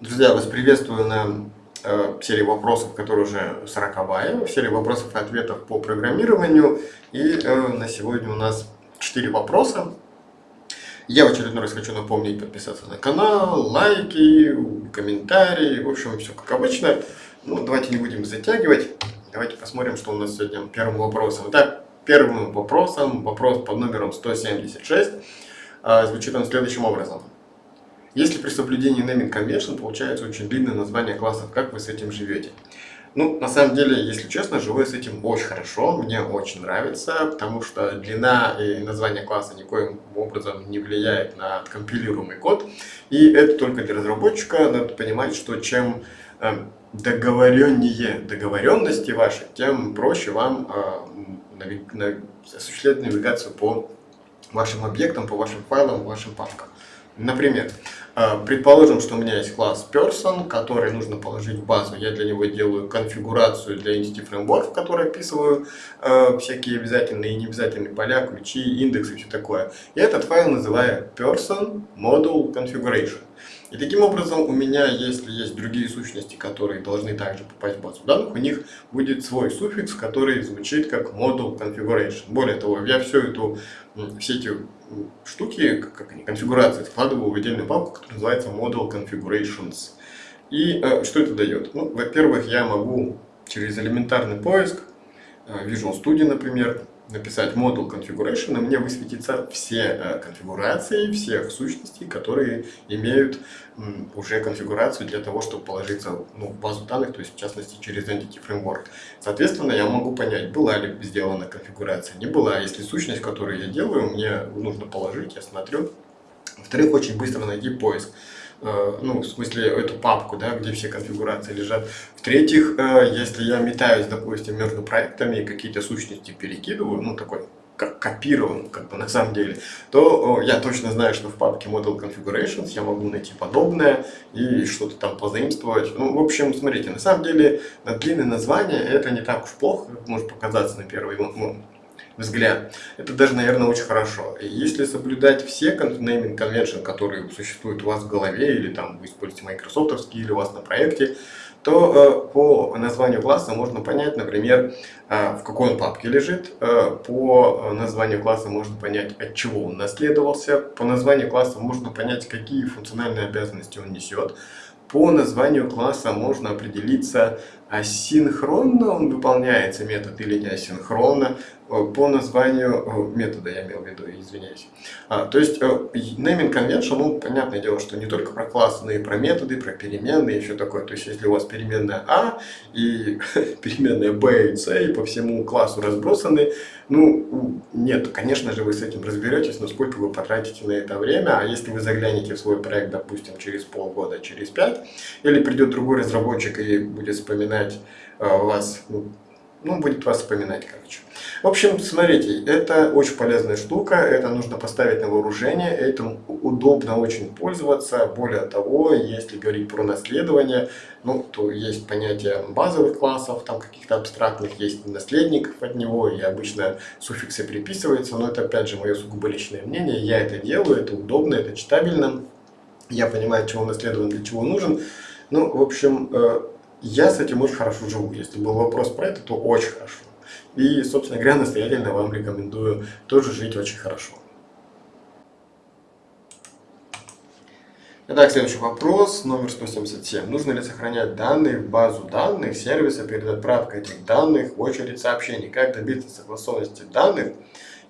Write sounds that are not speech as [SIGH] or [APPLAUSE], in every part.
Друзья, вас приветствую на э, серии вопросов, которые уже 40 серии вопросов и ответов по программированию. И э, на сегодня у нас 4 вопроса. Я в очередной раз хочу напомнить подписаться на канал, лайки, комментарии, в общем, все как обычно. Ну, давайте не будем затягивать. Давайте посмотрим, что у нас сегодня первым вопросом. Итак, первым вопросом, вопрос под номером 176, э, звучит он следующим образом. Если при соблюдении naming convention получается очень длинное название классов, как вы с этим живете? Ну, на самом деле, если честно, живу я с этим очень хорошо, мне очень нравится, потому что длина и название класса никоим образом не влияет на компилируемый код. И это только для разработчика, надо понимать, что чем э, договореннее договоренности ваши, тем проще вам э, осуществлять навигацию по вашим объектам, по вашим файлам, вашим папкам. Например, э, предположим, что у меня есть класс person, который нужно положить в базу. Я для него делаю конфигурацию для Entity Framework, в которой описываю э, всякие обязательные и необязательные поля, ключи, индексы и все такое. И этот файл называю person module configuration. И таким образом у меня, если есть другие сущности, которые должны также попасть в базу данных, у них будет свой суффикс, который звучит как module configuration. Более того, я всю эту, все эти штуки, как они, конфигурации, складываю в отдельную папку, которая называется module configurations. И э, что это дает? Ну, во-первых, я могу через элементарный поиск, э, Visual Studio, например, написать модуль configuration, и мне высветятся все конфигурации всех сущностей, которые имеют уже конфигурацию для того, чтобы положиться ну, в базу данных, то есть в частности через Entity Framework. Соответственно, я могу понять, была ли сделана конфигурация, не была. Если сущность, которую я делаю, мне нужно положить, я смотрю. Во-вторых, очень быстро найти поиск. Э, ну, в смысле, эту папку, да, где все конфигурации лежат. В-третьих, э, если я метаюсь, допустим, между проектами и какие-то сущности перекидываю, ну, такой как копирован, как бы на самом деле, то я точно знаю, что в папке Model Configurations я могу найти подобное и что-то там позаимствовать. Ну, в общем, смотрите, на самом деле длинное название это не так уж плохо, как может показаться на первый ну, взгляд. Это даже, наверное, очень хорошо. И если соблюдать все naming convention, которые существуют у вас в голове, или там вы используете Microsoft или у вас на проекте, то э, по названию класса можно понять, например, э, в какой он папке лежит. Э, по названию класса можно понять, от чего он наследовался. По названию класса можно понять, какие функциональные обязанности он несет. По названию класса можно определиться, асинхронно он выполняется метод или не асинхронно. Э, по названию э, метода я имел в виду, извиняюсь. А, то есть э, naming convention, ну, понятное дело, что не только про классы, но и про методы, про переменные все такое. То есть если у вас переменная А и [LAUGHS] переменная Б и С и по всему классу разбросаны, ну, нет, конечно же, вы с этим разберетесь, но сколько вы потратите на это время, а если вы заглянете в свой проект, допустим, через полгода, через пять, или придет другой разработчик и будет вспоминать вас, ну, ну, будет вас вспоминать, короче. В общем, смотрите, это очень полезная штука, это нужно поставить на вооружение, этим удобно очень пользоваться. Более того, если говорить про наследование, ну, то есть понятие базовых классов, там каких-то абстрактных, есть наследников от него, и обычно суффиксы приписываются, но это опять же мое сугубо личное мнение, я это делаю, это удобно, это читабельно, я понимаю, чего наследован, для чего нужен. Ну, в общем, э, я с этим очень хорошо живу. Если был вопрос про это, то очень хорошо. И, собственно говоря, настоятельно вам рекомендую тоже жить очень хорошо. Итак, следующий вопрос, номер 177. Нужно ли сохранять данные в базу данных сервиса перед отправкой этих данных в очередь сообщений? Как добиться согласованности данных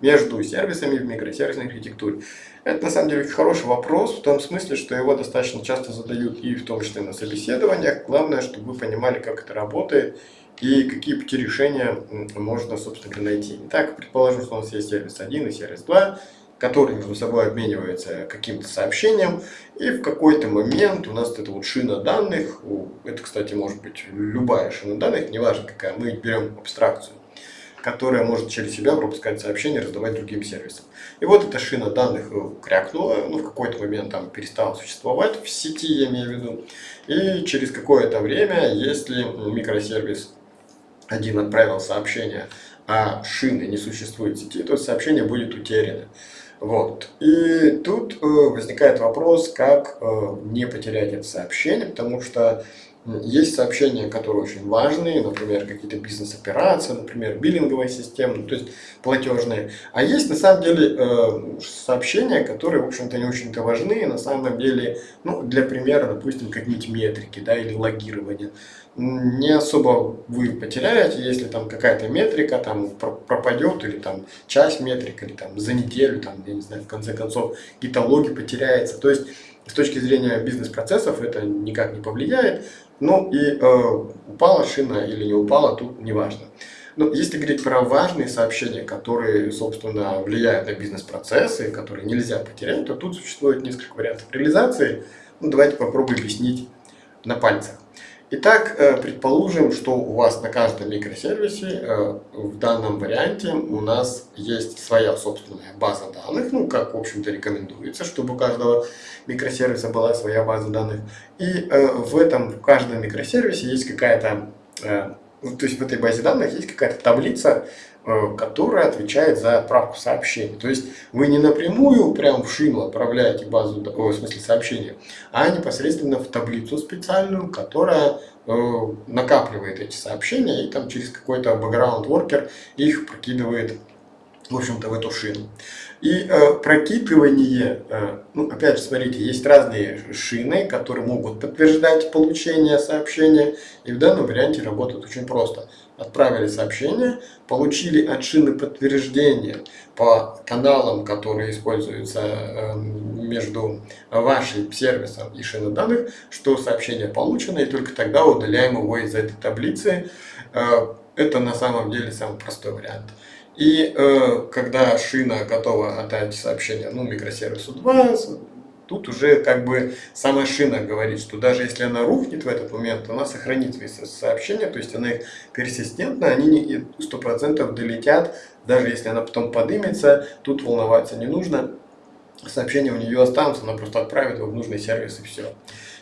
между сервисами в микросервисной архитектуре? Это на самом деле хороший вопрос, в том смысле, что его достаточно часто задают и в том числе на собеседованиях. Главное, чтобы вы понимали, как это работает и какие пути решения можно, собственно найти. Итак, предположим, что у нас есть сервис 1 и сервис 2, которые между собой обмениваются каким-то сообщением, и в какой-то момент у нас это вот шина данных, это, кстати, может быть любая шина данных, неважно какая, мы берем абстракцию которая может через себя пропускать сообщения, раздавать другим сервисам. И вот эта шина данных э, крякнула, ну в какой-то момент там перестала существовать в сети, я имею в виду. И через какое-то время, если микросервис один отправил сообщение а шины не существует в сети, то сообщение будет утеряно. Вот. И тут э, возникает вопрос, как э, не потерять это сообщение, потому что есть сообщения, которые очень важные, например, какие-то бизнес-операции, например, биллинговая система, ну, то есть платежные. А есть на самом деле э, сообщения, которые, в общем-то, не очень-то важны. На самом деле, ну, для примера, допустим, какие-нибудь метрики, да, или логирование. Не особо вы потеряете, если там какая-то метрика там пропадет, или там часть метрик, или там за неделю, там, я не знаю, в конце концов, какие-то логи потеряется. То есть, с точки зрения бизнес-процессов это никак не повлияет. Ну и э, упала шина или не упала, тут не важно. Но если говорить про важные сообщения, которые, собственно, влияют на бизнес-процессы, которые нельзя потерять, то тут существует несколько вариантов реализации. Ну, давайте попробуем объяснить на пальцах. Итак, э, предположим, что у вас на каждом микросервисе э, в данном варианте у нас есть своя собственная база данных, ну, как, в общем-то, рекомендуется, чтобы у каждого микросервиса была своя база данных. И э, в этом, в каждом микросервисе есть какая-то, то есть в этой базе данных есть какая-то таблица, которая отвечает за отправку сообщений. То есть вы не напрямую прям в шину отправляете базу, в смысле сообщения, а непосредственно в таблицу специальную, которая э, накапливает эти сообщения и там через какой-то worker их прокидывает в общем-то, в эту шину. И э, прокидывание, э, ну, опять же, смотрите, есть разные шины, которые могут подтверждать получение сообщения, и в данном варианте работают очень просто отправили сообщение, получили от шины подтверждение по каналам, которые используются эм, между вашим сервисом и шиной данных, что сообщение получено, и только тогда удаляем его из этой таблицы. Э, это на самом деле самый простой вариант. И э, когда шина готова отдать сообщение ну, микросервису 2, Тут уже как бы сама шина говорит, что даже если она рухнет в этот момент, она сохранит свои сообщения, то есть она их персистентно, они не 100% долетят, даже если она потом подымется, тут волноваться не нужно, сообщения у нее останутся, она просто отправит его в нужный сервис и все.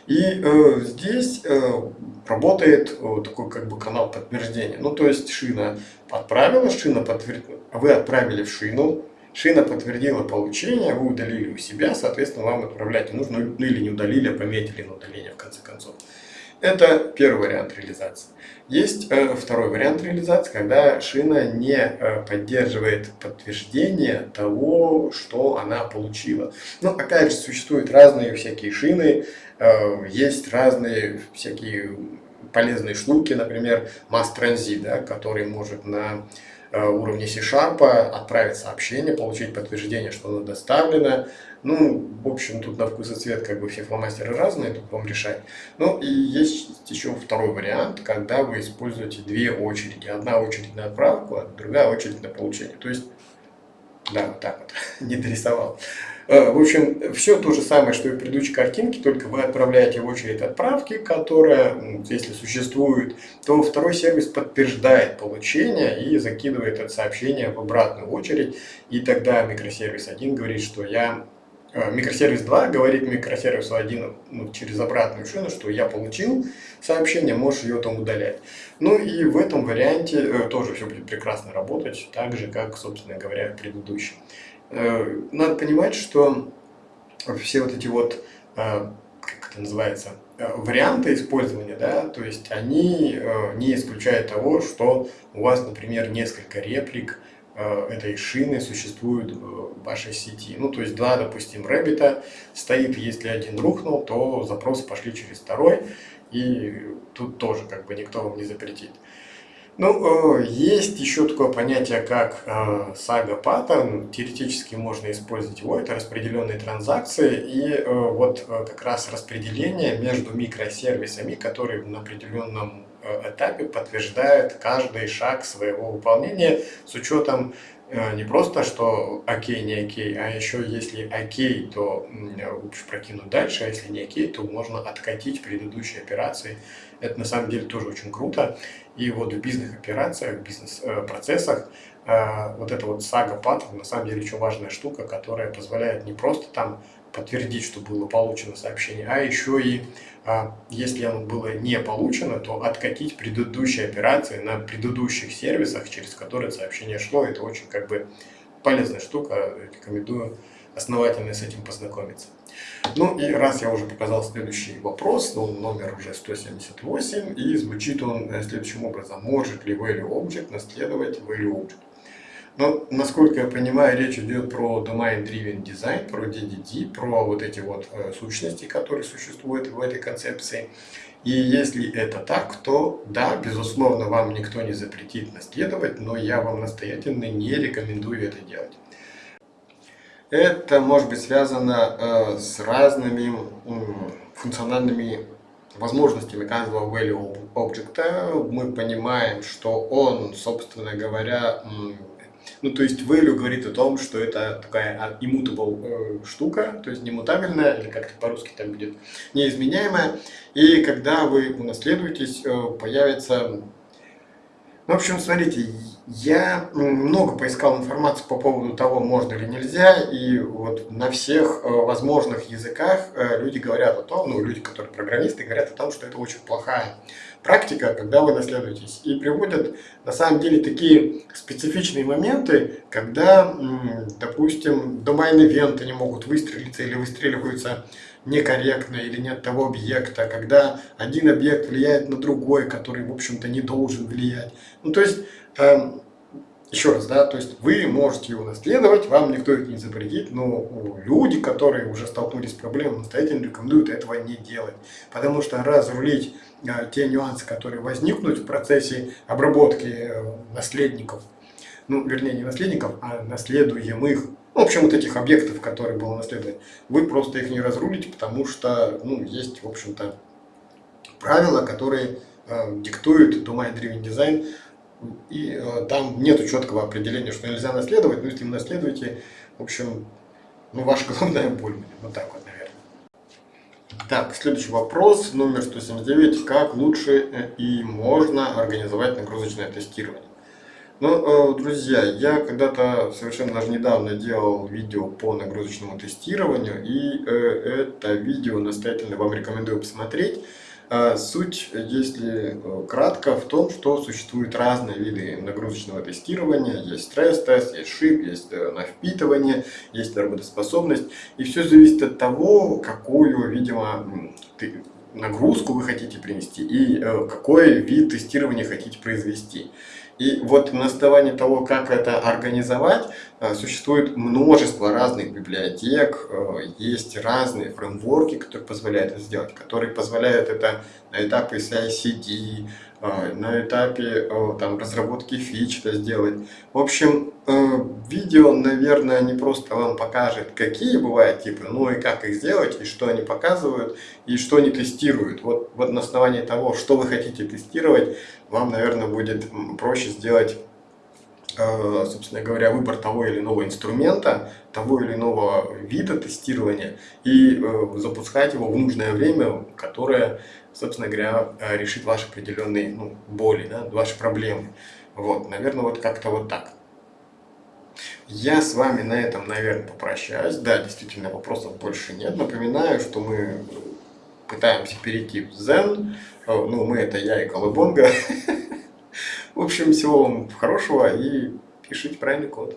И э, здесь э, работает э, такой как бы канал подтверждения. Ну то есть шина отправила, шина подтвердила, вы отправили в шину, Шина подтвердила получение, вы удалили у себя, соответственно, вам отправлять не нужно, ну или не удалили, а пометили на удаление в конце концов. Это первый вариант реализации. Есть э, второй вариант реализации, когда шина не э, поддерживает подтверждение того, что она получила. Ну, опять же, существуют разные всякие шины, э, есть разные всякие полезные штуки, например, Transit, да, который может на Э, уровне C-Sharp, отправить сообщение, получить подтверждение, что оно доставлено. Ну, в общем, тут на вкус и цвет как бы все фломастеры разные, тут вам решать. Ну, и есть еще второй вариант, когда вы используете две очереди. Одна очередь на отправку, а другая очередь на получение. То есть, да, вот так вот, [LAUGHS] не дорисовал. Э, в общем, все то же самое, что и в предыдущей картинке, только вы отправляете в очередь отправки, которая, если существует, то второй сервис подтверждает получение и закидывает это сообщение в обратную очередь. И тогда микросервис 1 говорит, что я Микросервис 2 говорит микросервису 1 ну, через обратную шину, что я получил сообщение, можешь ее там удалять. Ну и в этом варианте э, тоже все будет прекрасно работать, так же, как, собственно говоря, предыдущий. Э, надо понимать, что все вот эти вот, э, как это называется, э, варианты использования, да, то есть они не исключают того, что у вас, например, несколько реплик этой шины существуют в вашей сети. Ну, то есть два, допустим, рэббита стоит, если один рухнул, то запросы пошли через второй, и тут тоже как бы никто вам не запретит. Ну, э, есть еще такое понятие, как э, сага паттерн. Теоретически можно использовать его. Это распределенные транзакции. И э, вот как раз распределение между микросервисами, которые на определенном этапе подтверждают каждый шаг своего выполнения с учетом не просто, что окей, не окей, а еще если окей, то лучше прокинуть дальше, а если не окей, то можно откатить предыдущие операции. Это на самом деле тоже очень круто. И вот в бизнес-операциях, в бизнес-процессах э, вот эта вот сага паттерн на самом деле очень важная штука, которая позволяет не просто там подтвердить, что было получено сообщение, а еще и, а, если оно было не получено, то откатить предыдущие операции на предыдущих сервисах, через которые сообщение шло. Это очень как бы полезная штука, рекомендую основательно с этим познакомиться. Ну и раз я уже показал следующий вопрос, ну, номер уже 178, и звучит он э, следующим образом. Может ли value object наследовать value object? Но, насколько я понимаю, речь идет про Domain Driven Design, про DDD, про вот эти вот э, сущности, которые существуют в этой концепции. И если это так, то да, безусловно, вам никто не запретит наследовать, но я вам настоятельно не рекомендую это делать. Это может быть связано э, с разными функциональными возможностями каждого value object. Мы понимаем, что он, собственно говоря, ну, то есть value говорит о том, что это такая а, immutable э, штука, то есть немутабельная, или как-то по-русски там будет, неизменяемая. И когда вы унаследуетесь, э, появится в общем, смотрите, я много поискал информации по поводу того, можно или нельзя, и вот на всех э, возможных языках э, люди говорят о том, ну, люди, которые программисты, говорят о том, что это очень плохая практика, когда вы наследуетесь. И приводят, на самом деле, такие специфичные моменты, когда, допустим, домайн-ивенты не могут выстрелиться или выстреливаются некорректно или нет того объекта, когда один объект влияет на другой, который, в общем-то, не должен влиять. Ну, то есть, э, еще раз, да, то есть вы можете его наследовать, вам никто это не запретит, но люди, которые уже столкнулись с проблемой, настоятельно рекомендуют этого не делать. Потому что разрулить э, те нюансы, которые возникнут в процессе обработки э, наследников, ну, вернее, не наследников, а наследуемых, в общем, вот этих объектов, которые было наследовать, вы просто их не разрулите, потому что, ну, есть, в общем-то, правила, которые э, диктуют Domain Driven Design, и э, там нет четкого определения, что нельзя наследовать, но если вы наследуете, в общем, ну, ваша [LAUGHS] головная боль вот так вот, наверное. Так, следующий вопрос, номер 179, как лучше э, и можно организовать нагрузочное тестирование? Ну, э, друзья, я когда-то совершенно даже недавно делал видео по нагрузочному тестированию, и э, это видео настоятельно вам рекомендую посмотреть. А суть, если э, кратко, в том, что существуют разные виды нагрузочного тестирования. Есть стресс-тест, есть шип, есть на впитывание, есть работоспособность. И все зависит от того, какую, видимо, нагрузку вы хотите принести и какой вид тестирования хотите произвести. И вот на основании того, как это организовать, э, существует множество разных библиотек, э, есть разные фреймворки, которые позволяют это сделать, которые позволяют это на этапе CI-CD, на этапе там, разработки фич это сделать. В общем, видео, наверное, не просто вам покажет, какие бывают типы, но и как их сделать, и что они показывают, и что они тестируют. Вот, вот на основании того, что вы хотите тестировать, вам, наверное, будет проще сделать Э, собственно говоря, выбор того или иного инструмента, того или иного вида тестирования и э, запускать его в нужное время, которое, собственно говоря, э, решит ваши определенные ну, боли, да, ваши проблемы. Вот, наверное, вот как-то вот так. Я с вами на этом, наверное, попрощаюсь. Да, действительно, вопросов больше нет. Напоминаю, что мы пытаемся перейти в Zen. Ну, мы это я и Колыбонга. [LAUGHS] В общем, всего вам хорошего и пишите правильный код.